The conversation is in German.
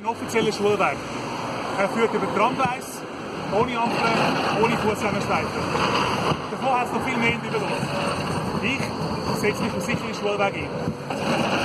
Ein offizieller Schulweg. Er führt über Tramgleis, ohne Ampeln, ohne Fußgängerstreifen. Davon hat es noch viel mehr in der Luft. Ich setze mich für sicheren Schulweg ein.